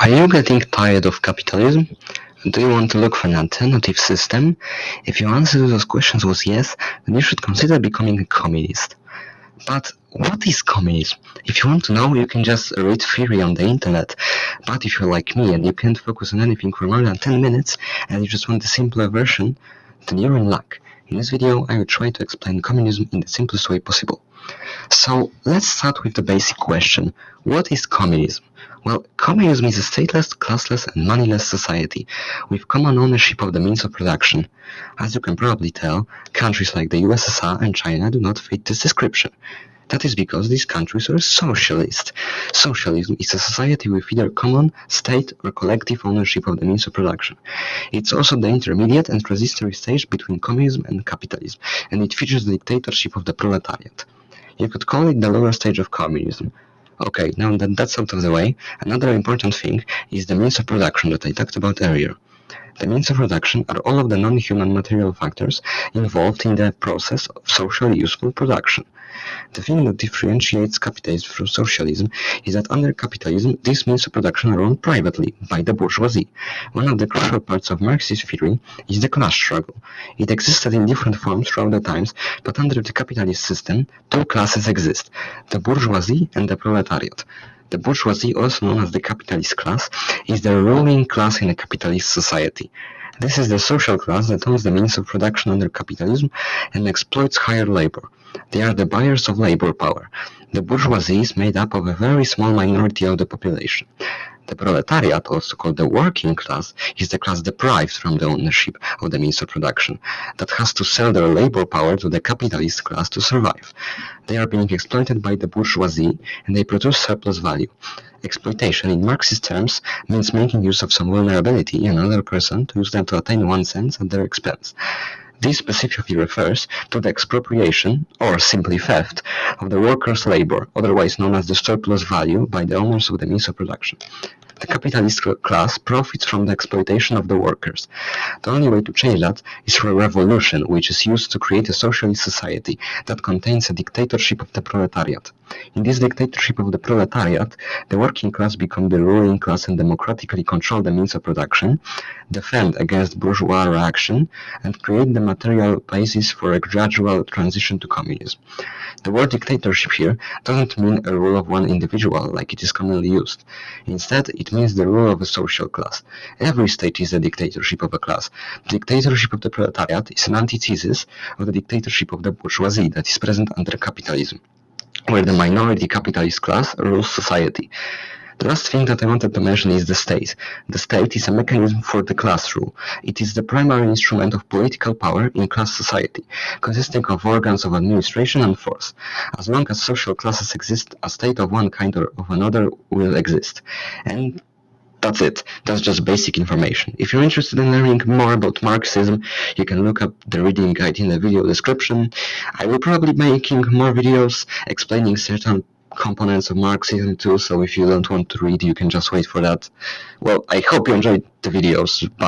Are you getting tired of capitalism? Do you want to look for an alternative system? If your answer to those questions was yes, then you should consider becoming a communist. But what is communism? If you want to know, you can just read theory on the internet. But if you're like me and you can't focus on anything for more than 10 minutes and you just want the simpler version, then you're in luck. In this video, I will try to explain communism in the simplest way possible. So, let's start with the basic question. What is communism? Well, communism is a stateless, classless and moneyless society with common ownership of the means of production. As you can probably tell, countries like the USSR and China do not fit this description. That is because these countries are socialist. Socialism is a society with either common, state or collective ownership of the means of production. It's also the intermediate and transitory stage between communism and capitalism, and it features the dictatorship of the proletariat. You could call it the lower stage of communism. Okay, now that that's out of the way, another important thing is the means of production that I talked about earlier. The means of production are all of the non-human material factors involved in the process of socially useful production. The thing that differentiates capitalism from socialism is that under capitalism, these means of production owned privately by the bourgeoisie. One of the crucial parts of Marxist theory is the class struggle. It existed in different forms throughout the times, but under the capitalist system, two classes exist, the bourgeoisie and the proletariat. The bourgeoisie, also known as the capitalist class, is the ruling class in a capitalist society. This is the social class that owns the means of production under capitalism and exploits hired labor. They are the buyers of labor power. The bourgeoisie is made up of a very small minority of the population. The proletariat, also called the working class, is the class deprived from the ownership of the means of production, that has to sell their labor power to the capitalist class to survive. They are being exploited by the bourgeoisie, and they produce surplus value. Exploitation, in Marxist terms, means making use of some vulnerability in another person to use them to attain one's ends at their expense. This specifically refers to the expropriation, or simply theft, of the workers' labor, otherwise known as the surplus value, by the owners of the means of production. The capitalist class profits from the exploitation of the workers. The only way to change that is through a revolution, which is used to create a socialist society that contains a dictatorship of the proletariat. In this dictatorship of the proletariat, the working class become the ruling class and democratically control the means of production, defend against bourgeois reaction, and create the material basis for a gradual transition to communism. The word dictatorship here doesn't mean a rule of one individual like it is commonly used. Instead, it means the rule of a social class. Every state is a dictatorship of a class. The dictatorship of the proletariat is an antithesis of the dictatorship of the bourgeoisie that is present under capitalism where the minority capitalist class rules society. The last thing that I wanted to mention is the state. The state is a mechanism for the class rule. It is the primary instrument of political power in class society, consisting of organs of administration and force. As long as social classes exist, a state of one kind or of another will exist. And that's it. That's just basic information. If you're interested in learning more about Marxism, you can look up the reading guide in the video description. I will probably be making more videos explaining certain components of Marxism too, so if you don't want to read, you can just wait for that. Well, I hope you enjoyed the videos. Bye.